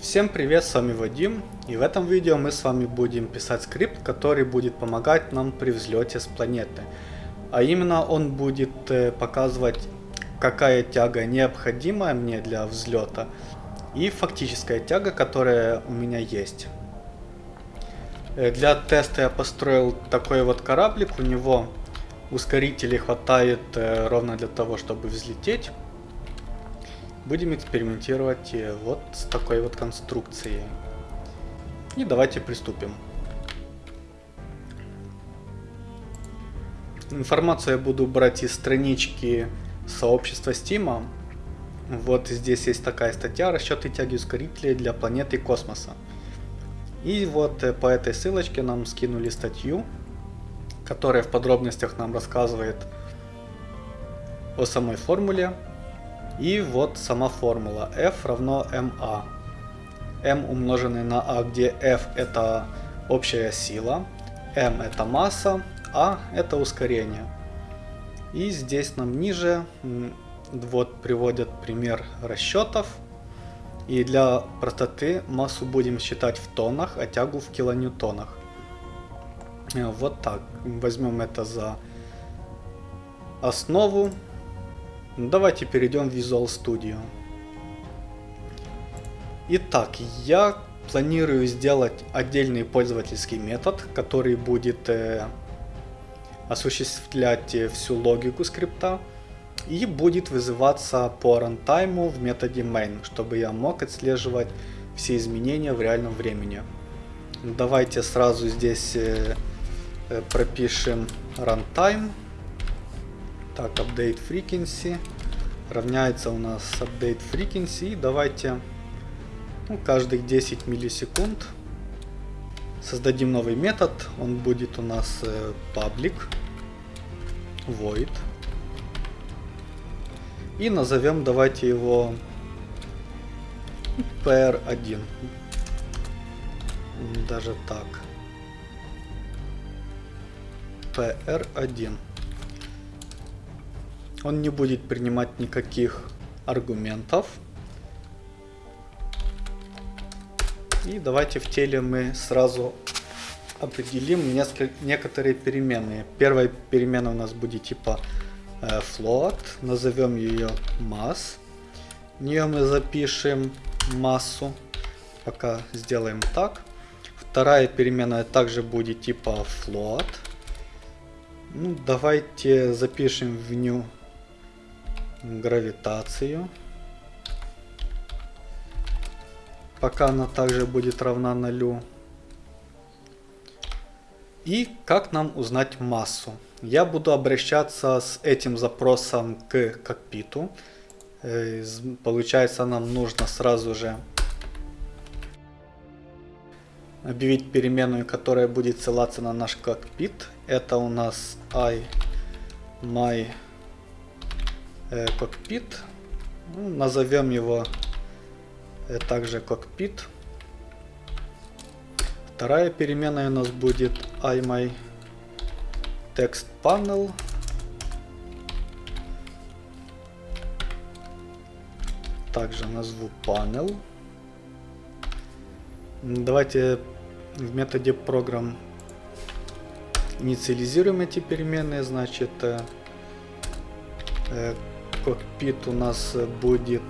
Всем привет, с вами Вадим, и в этом видео мы с вами будем писать скрипт, который будет помогать нам при взлете с планеты. А именно он будет э, показывать, какая тяга необходимая мне для взлета, и фактическая тяга, которая у меня есть. Э, для теста я построил такой вот кораблик, у него ускорителей хватает э, ровно для того, чтобы взлететь. Будем экспериментировать э, вот с такой вот конструкцией. И давайте приступим. Информацию я буду брать из странички сообщества Steam. Вот здесь есть такая статья «Расчеты тяги ускорителей для планеты космоса». И вот э, по этой ссылочке нам скинули статью, которая в подробностях нам рассказывает о самой формуле, и вот сама формула f равно ma. m умноженный на a, где f это общая сила, m это масса, a это ускорение. И здесь нам ниже вот приводят пример расчетов. И для простоты массу будем считать в тоннах, а тягу в килоньютонах. Э, вот так. Возьмем это за основу. Ну, давайте перейдем в Visual Studio. Итак, я планирую сделать отдельный пользовательский метод, который будет э, осуществлять э, всю логику скрипта и будет вызываться по рантайму в методе main, чтобы я мог отслеживать все изменения в реальном времени. Давайте сразу здесь э, э, пропишем runtime так, update frequency равняется у нас update frequency. И давайте ну, каждых 10 миллисекунд создадим новый метод. Он будет у нас э, public void. И назовем, давайте его pr1. Даже так. pr1 он не будет принимать никаких аргументов. И давайте в теле мы сразу определим несколько, некоторые переменные. Первая перемена у нас будет типа э, float, назовем ее mass. В нее мы запишем массу, пока сделаем так. Вторая переменная также будет типа float. Ну, давайте запишем в нее гравитацию. Пока она также будет равна нулю. И как нам узнать массу? Я буду обращаться с этим запросом к кокпиту. Э, получается нам нужно сразу же объявить переменную, которая будет ссылаться на наш кокпит. Это у нас i my э, кокпит. Ну, назовем его э, также кокпит. Вторая переменная у нас будет iMy text panel. Также назову panel. Давайте в методе программ инициализируем эти переменные. Значит, э, э кокпит у нас будет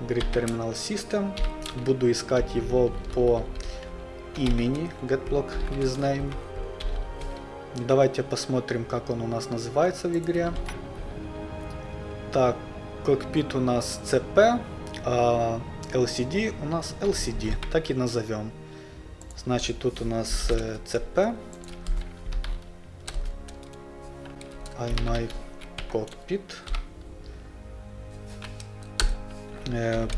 Grid Terminal System. Буду искать его по имени getBlock with name. Давайте посмотрим, как он у нас называется в игре. Так, кокпит у нас CP, а LCD у нас LCD. Так и назовем. Значит, тут у нас CP. iMic cockpit. Э,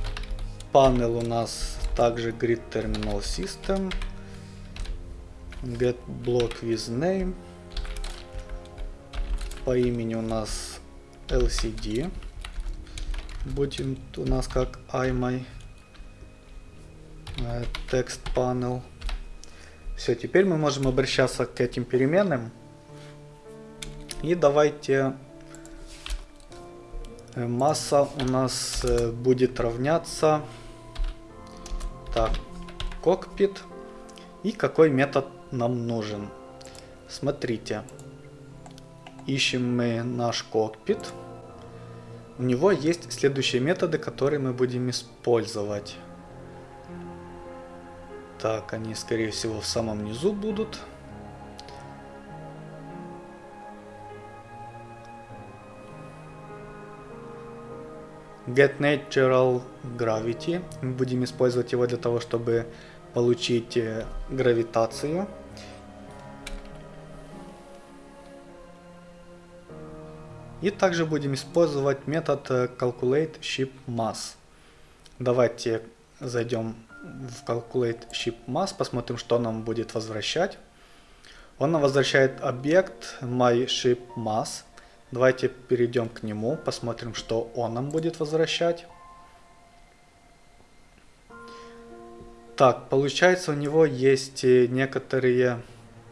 панел у нас также Grid Terminal System. Get block with name. По имени у нас LCD. Будет у нас как iMy text panel. Все, теперь мы можем обращаться к этим переменным. И давайте масса у нас э, будет равняться Так, кокпит. И какой метод нам нужен. Смотрите. Ищем мы наш кокпит. У него есть следующие методы, которые мы будем использовать. Так, они скорее всего в самом низу будут. Get Natural Gravity. Мы будем использовать его для того, чтобы получить э, гравитацию. И также будем использовать метод э, Calculate Ship Mass. Давайте зайдем в Calculate Ship Mass, посмотрим, что нам будет возвращать. Он нам возвращает объект MyShipMass. Давайте перейдем к нему, посмотрим, что он нам будет возвращать. Так, получается у него есть некоторые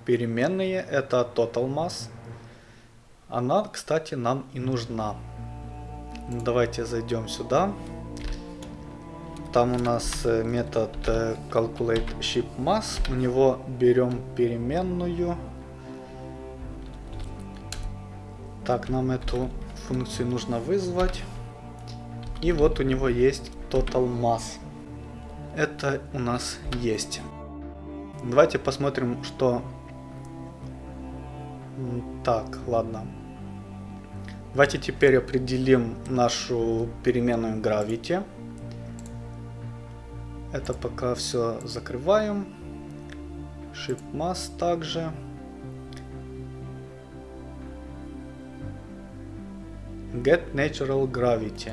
переменные. Это Total Mass. Она, кстати, нам и нужна. Давайте зайдем сюда. Там у нас э, метод э, calculate ship mass. У него берем переменную. Так, нам эту функцию нужно вызвать. И вот у него есть total mass. Это у нас есть. Давайте посмотрим, что... Так, ладно. Давайте теперь определим нашу переменную gravity. Это пока все закрываем. Shift mass также. Get Natural Gravity.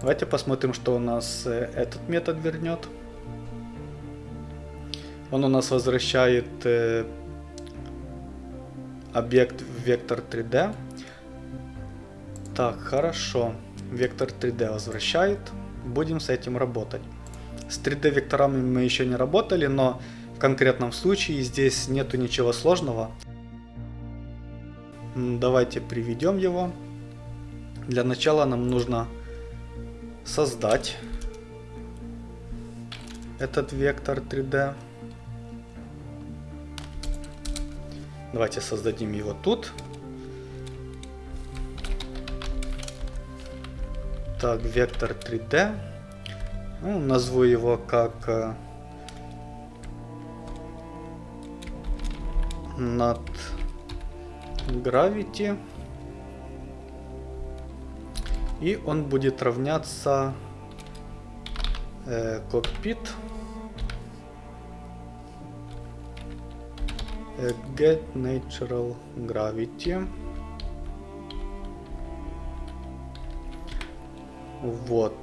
Давайте посмотрим, что у нас э, этот метод вернет. Он у нас возвращает э, объект вектор 3D. Так, хорошо. Вектор 3D возвращает. Будем с этим работать. С 3D векторами мы еще не работали, но в конкретном случае здесь нету ничего сложного. Давайте приведем его. Для начала нам нужно создать этот вектор 3D. Давайте создадим его тут. Так, вектор 3D. Ну, назову его как э, над gravity. И он будет равняться э, cockpit э, get natural gravity. Вот.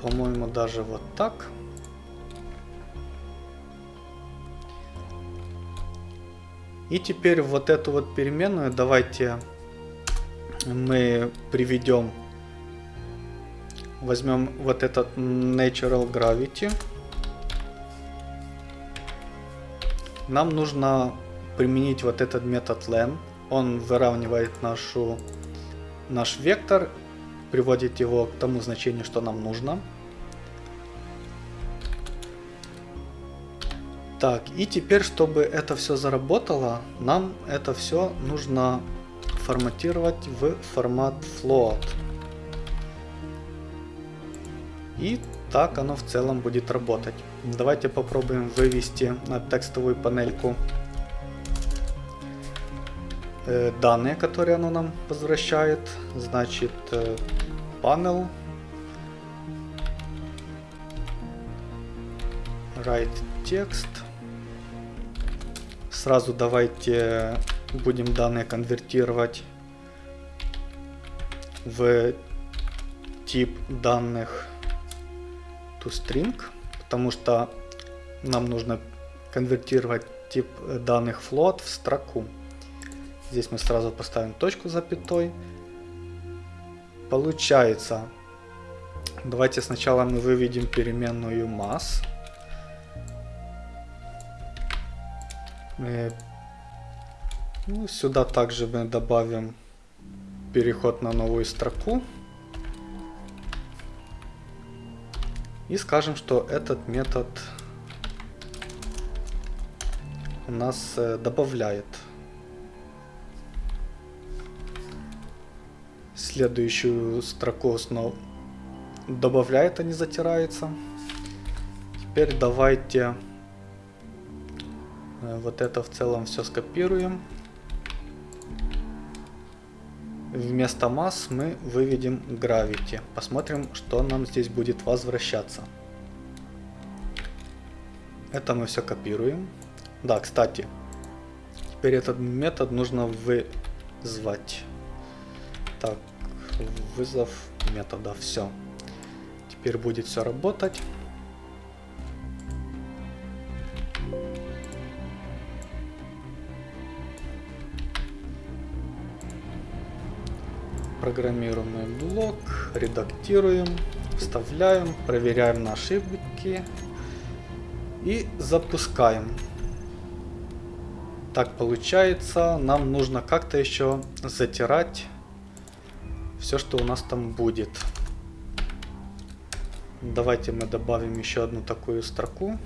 По-моему, даже вот так. И теперь вот эту вот переменную давайте мы приведем, возьмем вот этот Natural Gravity. Нам нужно применить вот этот метод len. Он выравнивает нашу, наш вектор приводит его к тому значению, что нам нужно. Так, и теперь, чтобы это все заработало, нам это все нужно форматировать в формат float. И так оно в целом будет работать. Давайте попробуем вывести на текстовую панельку э, данные, которые оно нам возвращает. Значит, э, panel write text. Сразу давайте будем данные конвертировать в тип данных toString, потому что нам нужно конвертировать тип данных float в строку. Здесь мы сразу поставим точку запятой. Получается, давайте сначала мы выведем переменную mass. Ну, сюда также мы добавим переход на новую строку. И скажем, что этот метод у нас э, добавляет следующую строку снова добавляет, а не затирается. Теперь давайте э, вот это в целом все скопируем. Вместо масс мы выведем gravity. Посмотрим, что нам здесь будет возвращаться. Это мы все копируем. Да, кстати, теперь этот метод нужно вызвать. Так, вызов метода, все. Теперь будет все работать. Программируемый блок, редактируем, вставляем, проверяем на ошибки и запускаем. Так получается, нам нужно как-то еще затирать все, что у нас там будет. Давайте мы добавим еще одну такую строку.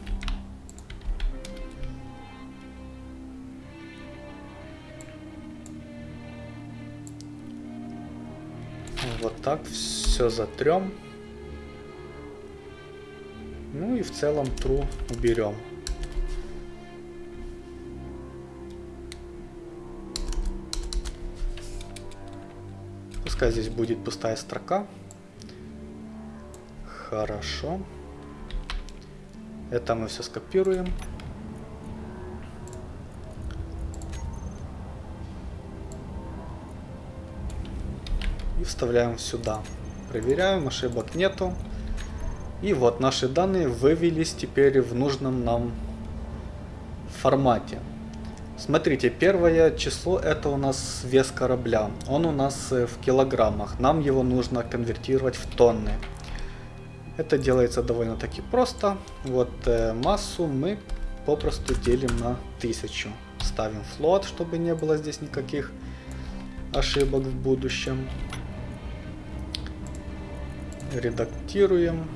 Так все затрем. Ну и в целом true уберем. Пускай здесь будет пустая строка. Хорошо. Это мы все скопируем. Вставляем сюда. Проверяем, ошибок нету. И вот наши данные вывелись теперь в нужном нам формате. Смотрите, первое число это у нас вес корабля. Он у нас э, в килограммах. Нам его нужно конвертировать в тонны. Это делается довольно-таки просто. Вот э, массу мы попросту делим на 1000. Ставим флот, чтобы не было здесь никаких ошибок в будущем. Редактируем.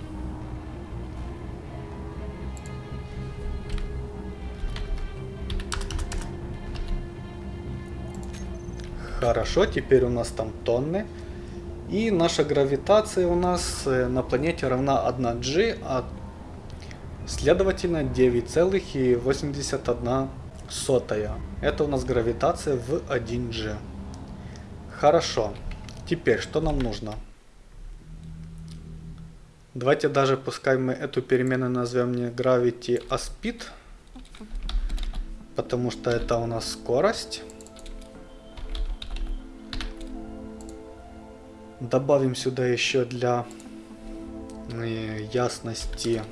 Хорошо, теперь у нас там тонны. И наша гравитация у нас э, на планете равна 1G, а следовательно 9,81 сотая. Это у нас гравитация в 1G. Хорошо. Теперь что нам нужно? Давайте даже пускай мы эту переменную назовем не gravity, а speed. Потому что это у нас скорость. Добавим сюда еще для э, ясности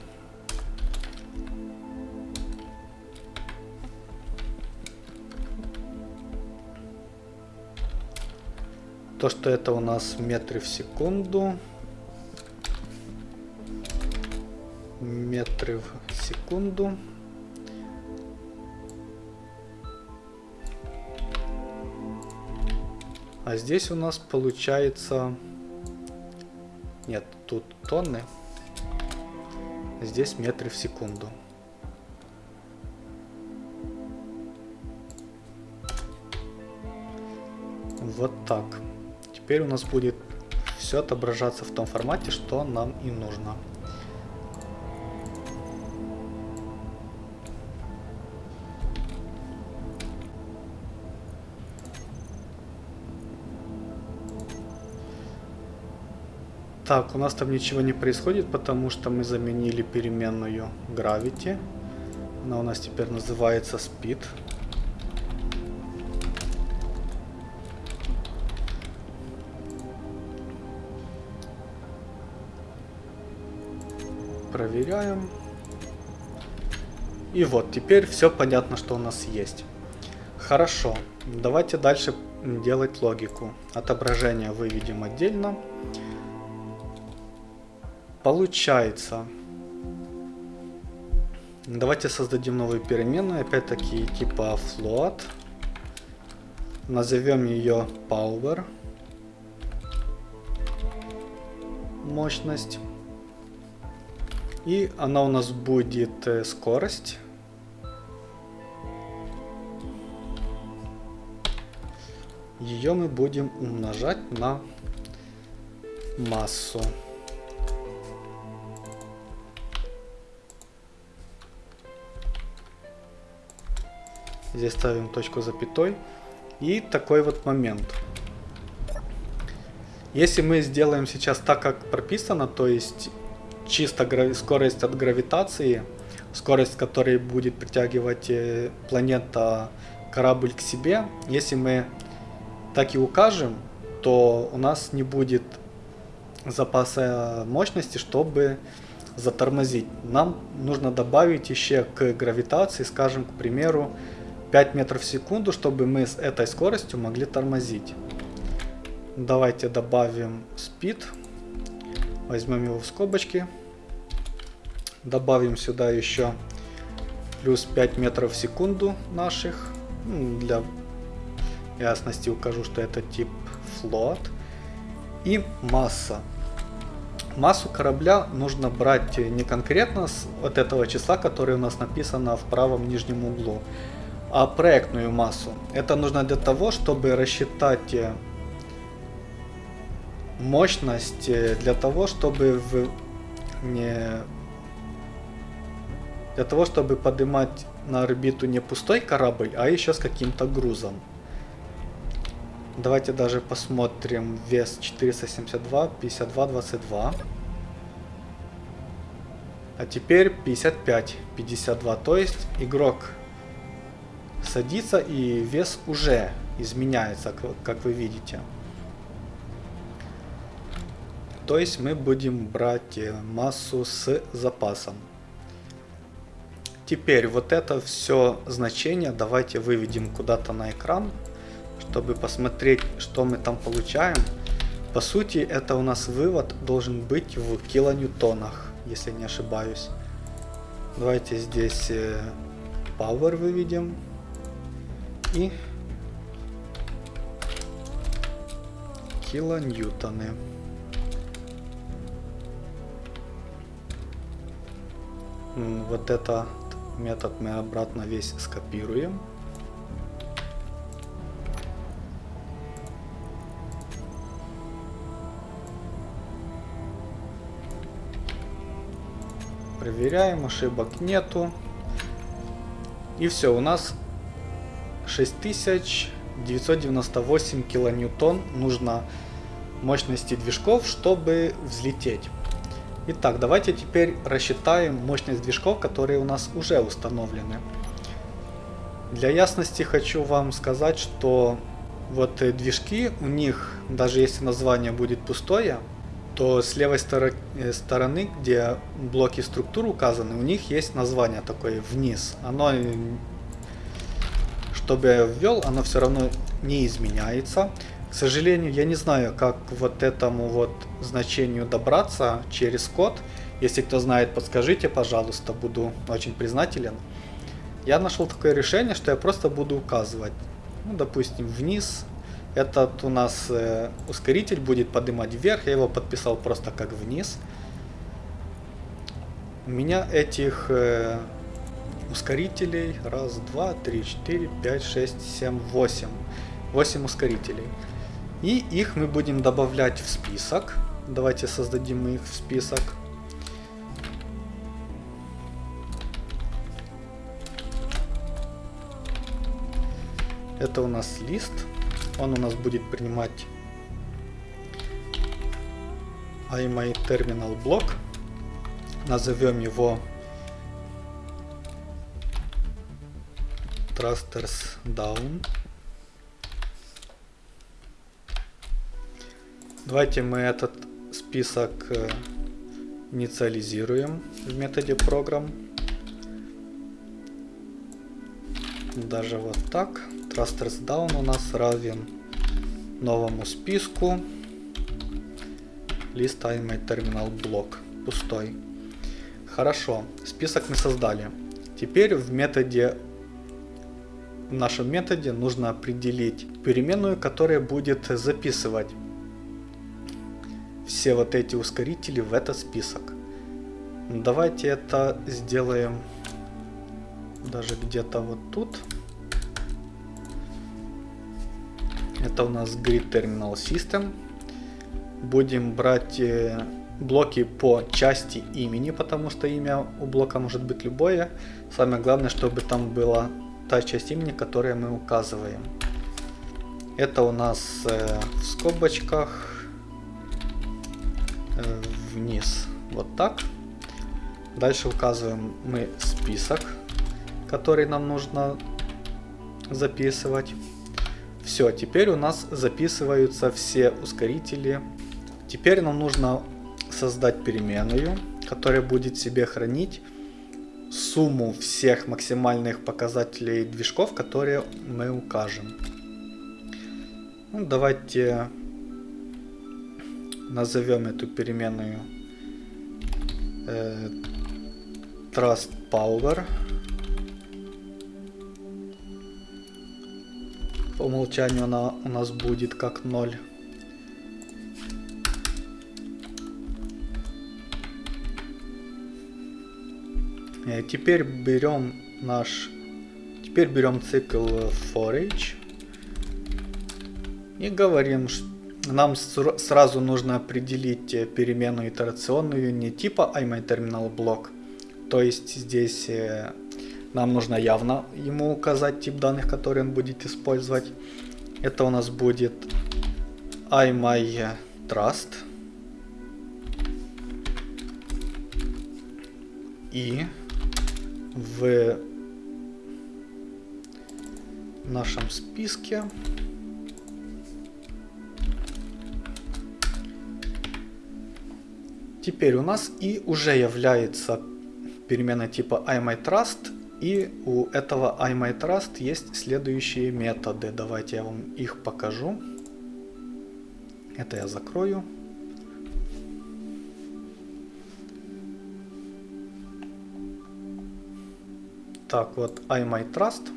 то, что это у нас метры в секунду. Метры в секунду. А здесь у нас получается... Нет, тут тонны. Здесь метры в секунду. Вот так. Теперь у нас будет все отображаться в том формате, что нам и нужно. Так, у нас там ничего не происходит, потому что мы заменили переменную gravity. Она у нас теперь называется speed. Проверяем. И вот, теперь все понятно, что у нас есть. Хорошо, давайте дальше делать логику. Отображение выведем отдельно. Получается. Давайте создадим новую переменную, опять-таки типа float. Назовем ее power. Мощность. И она у нас будет э, скорость. Ее мы будем умножать на массу. Здесь ставим точку запятой. И такой вот момент. Если мы сделаем сейчас так, как прописано, то есть чисто скорость от гравитации, скорость, которой будет притягивать э, планета корабль к себе, если мы так и укажем, то у нас не будет запаса мощности, чтобы затормозить. Нам нужно добавить еще к гравитации, скажем, к примеру, 5 метров в секунду, чтобы мы с этой скоростью могли тормозить. Давайте добавим speed. Возьмем его в скобочки. Добавим сюда еще плюс 5 метров в секунду наших. Ну, для ясности укажу, что это тип float. И масса. Массу корабля нужно брать не конкретно с вот этого числа, которое у нас написано в правом нижнем углу, а проектную массу. Это нужно для того, чтобы рассчитать э, мощность э, для того, чтобы в не для того, чтобы поднимать на орбиту не пустой корабль, а еще с каким-то грузом. Давайте даже посмотрим вес 472, 52, 22. А теперь 55, 52. То есть игрок садится и вес уже изменяется, как вы видите. То есть мы будем брать э, массу с запасом. Теперь вот это все значение давайте выведем куда-то на экран, чтобы посмотреть, что мы там получаем. По сути, это у нас вывод должен быть в килоньютонах, если не ошибаюсь. Давайте здесь э, power выведем и килоньютоны. Вот этот метод мы обратно весь скопируем. Проверяем, ошибок нету. И все, у нас 6998 килоньютон нужно мощности движков, чтобы взлететь. Итак, давайте теперь рассчитаем мощность движков, которые у нас уже установлены. Для ясности хочу вам сказать, что вот движки, у них, даже если название будет пустое, то с левой э, стороны, где блоки структур указаны, у них есть название такое вниз. Оно чтобы я ввел, оно все равно не изменяется. К сожалению, я не знаю, как вот этому вот значению добраться через код. Если кто знает, подскажите, пожалуйста, буду очень признателен. Я нашел такое решение, что я просто буду указывать, ну, допустим, вниз. Этот у нас э, ускоритель будет поднимать вверх, я его подписал просто как вниз. У меня этих э, ускорителей. Раз, два, три, четыре, пять, шесть, семь, восемь. Восемь ускорителей. И их мы будем добавлять в список. Давайте создадим их в список. Это у нас лист. Он у нас будет принимать iMyTerminal блок. Назовем его thrusters down. Давайте мы этот список э, инициализируем в методе program. Даже вот так. Thrusters down у нас равен новому списку. List my terminal блок пустой. Хорошо, список мы создали. Теперь в методе в нашем методе нужно определить переменную, которая будет записывать все вот эти ускорители в этот список. Давайте это сделаем даже где-то вот тут. Это у нас Grid Terminal System. Будем брать э, блоки по части имени, потому что имя у блока может быть любое. Самое главное, чтобы там была та часть имени, которую мы указываем. Это у нас э, в скобочках э, вниз. Вот так. Дальше указываем мы список, который нам нужно записывать. Все, теперь у нас записываются все ускорители. Теперь нам нужно создать переменную, которая будет себе хранить сумму всех максимальных показателей движков, которые мы укажем. Ну, давайте назовем эту переменную э, Trust Power. По умолчанию она у нас будет как 0. Теперь берем наш... Теперь берем цикл forage. И говорим, что нам сразу нужно определить э, переменную итерационную не типа IMyTerminalBlock. То есть здесь э, нам нужно явно ему указать тип данных, который он будет использовать. Это у нас будет IMyTrust. И в нашем списке. Теперь у нас и уже является перемена типа IMyTrust и у этого IMyTrust есть следующие методы. Давайте я вам их покажу. Это я закрою Так, вот IMyTrust.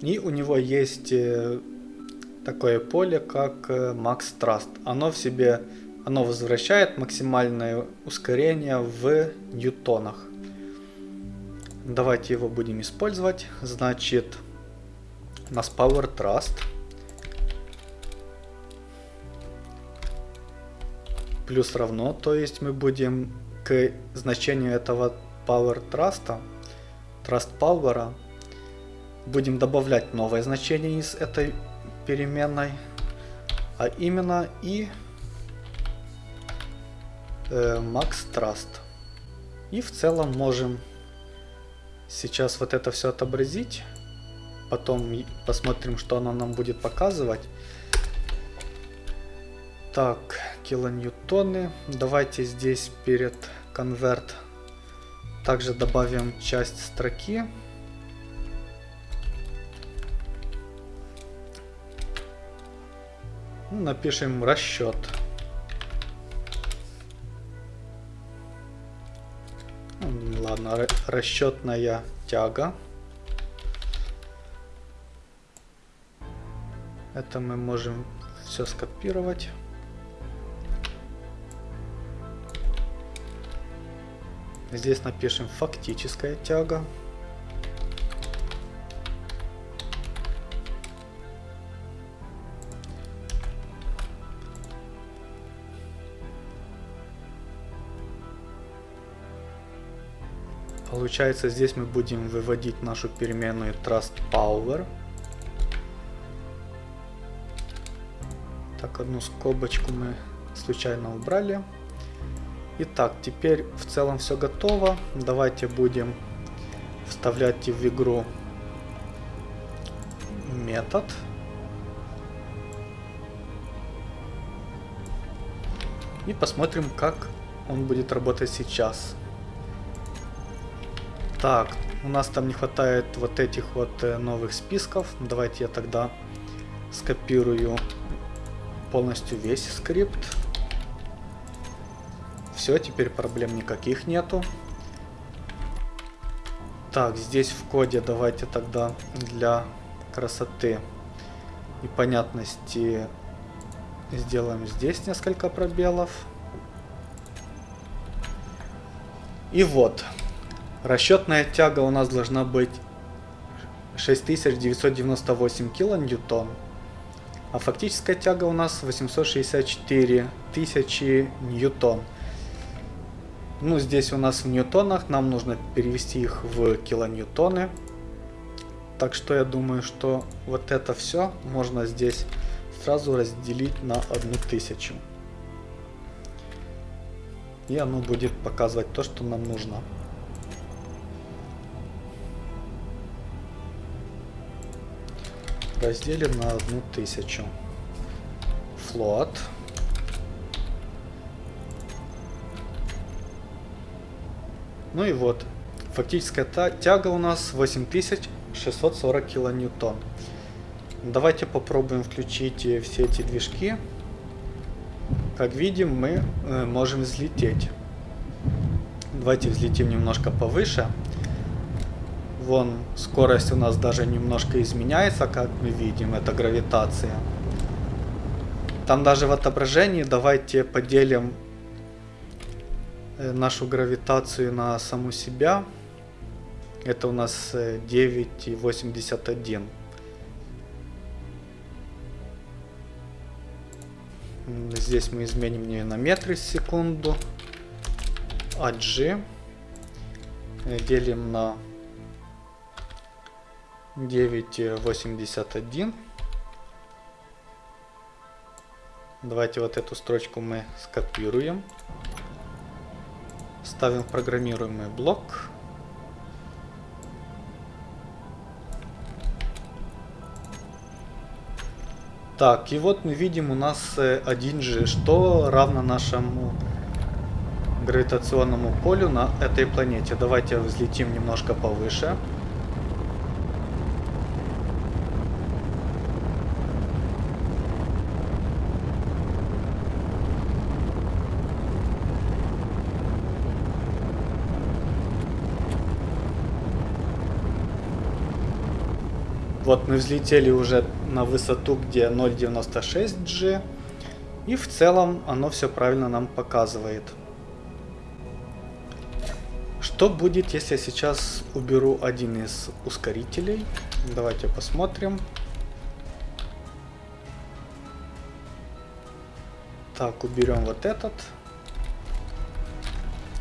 И у него есть э, такое поле, как э, Max Trust. Оно в себе, оно возвращает максимальное ускорение в ньютонах. Давайте его будем использовать. Значит, у нас Power Trust. Плюс равно, то есть мы будем к значению этого power trust, trust power, будем добавлять новое значение из этой переменной, а именно и э, max trust. И в целом можем сейчас вот это все отобразить, потом посмотрим, что оно нам будет показывать. Так, килоньютоны. Давайте здесь перед конверт также добавим часть строки. Ну, напишем расчет. Ладно, расчетная тяга. Это мы можем все скопировать. Здесь напишем фактическая тяга. Получается, здесь мы будем выводить нашу переменную trust power. Так, одну скобочку мы случайно убрали. Итак, теперь в целом все готово. Давайте будем вставлять в игру метод. И посмотрим, как он будет работать сейчас. Так, у нас там не хватает вот этих вот э, новых списков. Давайте я тогда скопирую полностью весь скрипт. Все, теперь проблем никаких нету. Так, здесь в коде давайте тогда для красоты и понятности Сделаем здесь несколько пробелов. И вот. Расчетная тяга у нас должна быть 6998 килоньютон. А фактическая тяга у нас 864 тысячи ньютон. Ну, здесь у нас в ньютонах, нам нужно перевести их в килоньютоны. Так что я думаю, что вот это все можно здесь сразу разделить на одну тысячу. И оно будет показывать то, что нам нужно. Разделим на одну тысячу. Float. Ну и вот. Фактическая тяга у нас 8640 килоньютон. Давайте попробуем включить э, все эти движки. Как видим, мы э, можем взлететь. Давайте взлетим немножко повыше. Вон, скорость у нас даже немножко изменяется, как мы видим, это гравитация. Там даже в отображении давайте поделим нашу гравитацию на саму себя. Это у нас 9,81. Здесь мы изменим ее на метры в секунду. А G э, делим на 9.81. Давайте вот эту строчку мы скопируем. Ставим программируемый блок. Так, и вот мы видим у нас 1G, что равно нашему гравитационному полю на этой планете. Давайте взлетим немножко повыше. Вот мы взлетели уже на высоту, где 0.96 G. И в целом оно все правильно нам показывает. Что будет, если я сейчас уберу один из ускорителей? Давайте посмотрим. Так, уберем вот этот.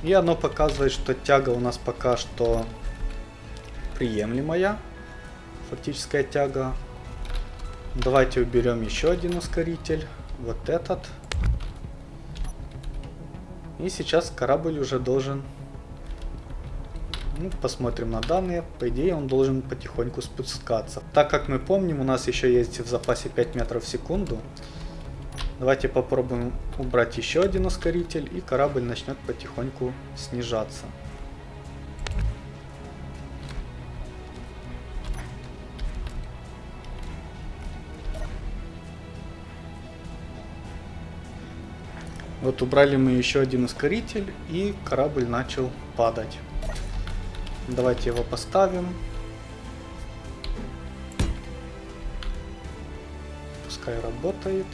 И оно показывает, что тяга у нас пока что приемлемая фактическая тяга. Давайте уберем еще один ускоритель. Вот этот. И сейчас корабль уже должен... Ну, посмотрим на данные. По идее он должен потихоньку спускаться. Так как мы помним, у нас еще есть в запасе 5 метров в секунду. Давайте попробуем убрать еще один ускоритель и корабль начнет потихоньку снижаться. Вот убрали мы еще один ускоритель и корабль начал падать. Давайте его поставим. Пускай работает.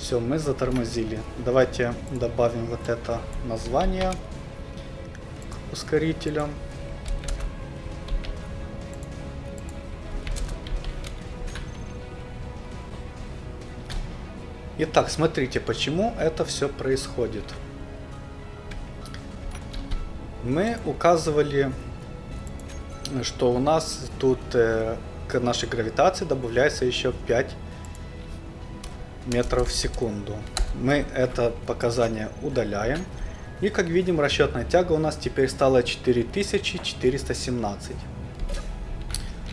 Все, мы затормозили. Давайте добавим вот это название к ускорителям. Итак, смотрите, почему это все происходит. Мы указывали, что у нас тут э, к нашей гравитации добавляется еще 5 метров в секунду. Мы это показание удаляем. И как видим, расчетная тяга у нас теперь стала 4417.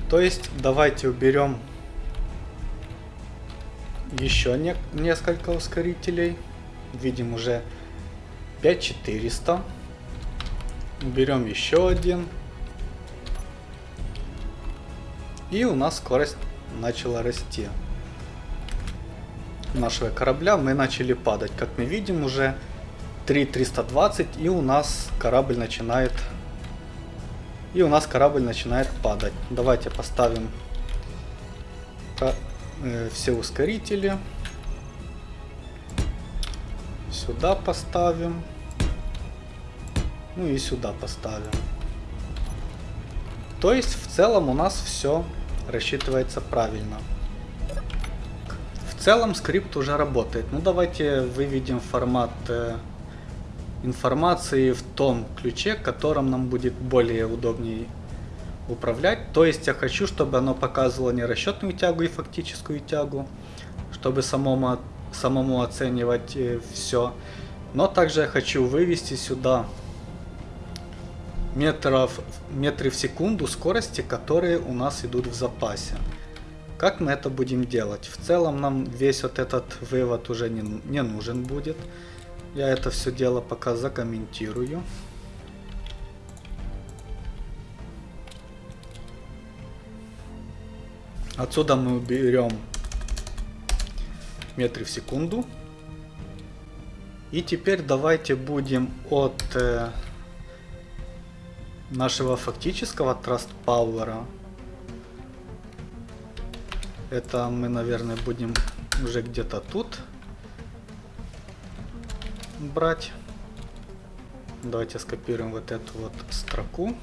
То есть давайте уберем еще не, несколько ускорителей. Видим уже 5400. Берем еще один. И у нас скорость начала расти. Нашего корабля мы начали падать. Как мы видим уже 3320 и у нас корабль начинает И у нас корабль начинает падать. Давайте поставим все ускорители. Сюда поставим. Ну и сюда поставим. То есть в целом у нас все рассчитывается правильно. В целом скрипт уже работает. Ну давайте выведем формат э, информации в том ключе, которым нам будет более удобнее управлять. То есть я хочу, чтобы оно показывало не расчетную тягу и фактическую тягу, чтобы самому, самому оценивать э, все. Но также я хочу вывести сюда метров, метры в секунду скорости, которые у нас идут в запасе. Как мы это будем делать? В целом нам весь вот этот вывод уже не, не нужен будет. Я это все дело пока закомментирую. Отсюда мы уберем метры в секунду. И теперь давайте будем от э, нашего фактического Trust Power. Это мы, наверное, будем уже где-то тут брать. Давайте скопируем вот эту вот строку.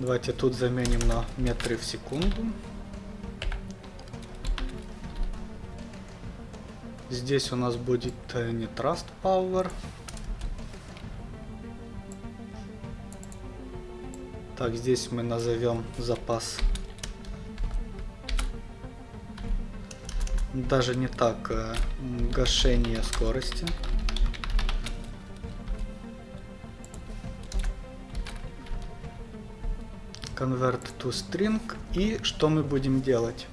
Давайте тут заменим на метры в секунду. Здесь у нас будет э, не Trust Power. Так, здесь мы назовем запас. Даже не так, э, гашение скорости. Convert to string. И что мы будем делать?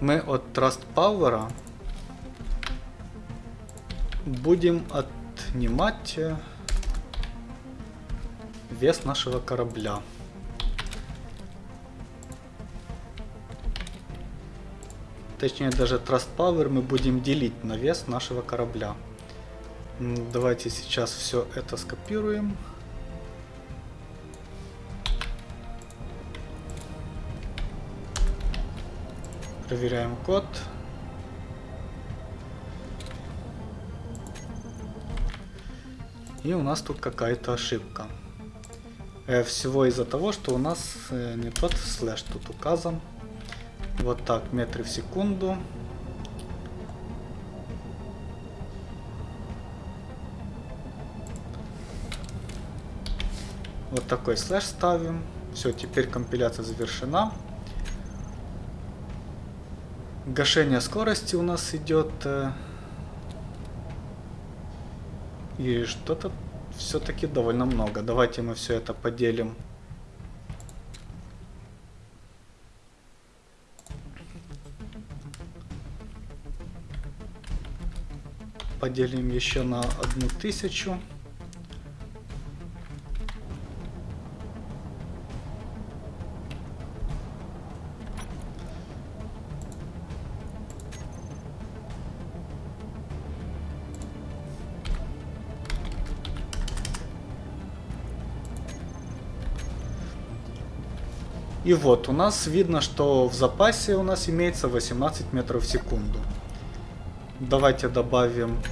Мы от Trust Power будем отнимать вес нашего корабля. Точнее, даже Trust Power мы будем делить на вес нашего корабля. Давайте сейчас все это скопируем. Проверяем код. И у нас тут какая-то ошибка. Э, всего из-за того, что у нас э, не тот слэш тут указан. Вот так, метры в секунду. Вот такой слэш ставим. Все, теперь компиляция завершена. Гашение скорости у нас идет. Э, и что-то все-таки довольно много. Давайте мы все это поделим. Поделим еще на одну тысячу. И вот, у нас видно, что в запасе у нас имеется 18 метров в секунду. Давайте добавим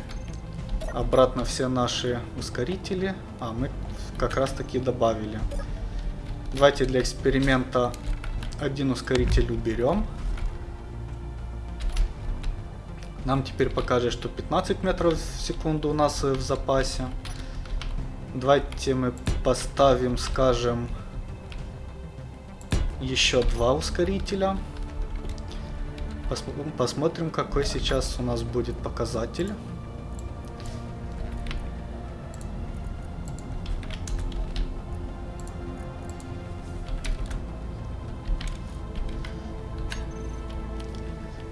обратно все наши ускорители. А, мы как раз таки добавили. Давайте для эксперимента один ускоритель уберем. Нам теперь покажет, что 15 метров в секунду у нас в запасе. Давайте мы поставим, скажем, еще два ускорителя. Посмотрим, какой сейчас у нас будет показатель.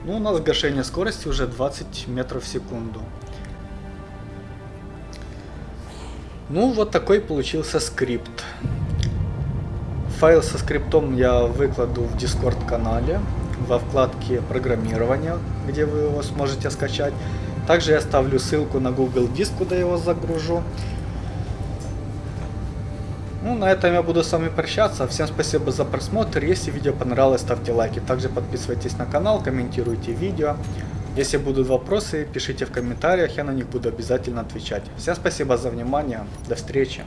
Ну, у нас гашение скорости уже 20 метров в секунду. Ну, вот такой получился скрипт. Файл со скриптом я выкладу в Discord канале во вкладке программирования, где вы его сможете скачать. Также я оставлю ссылку на Google Диск, куда я его загружу. Ну, на этом я буду с вами прощаться. Всем спасибо за просмотр. Если видео понравилось, ставьте лайки. Также подписывайтесь на канал, комментируйте видео. Если будут вопросы, пишите в комментариях, я на них буду обязательно отвечать. Всем спасибо за внимание. До встречи.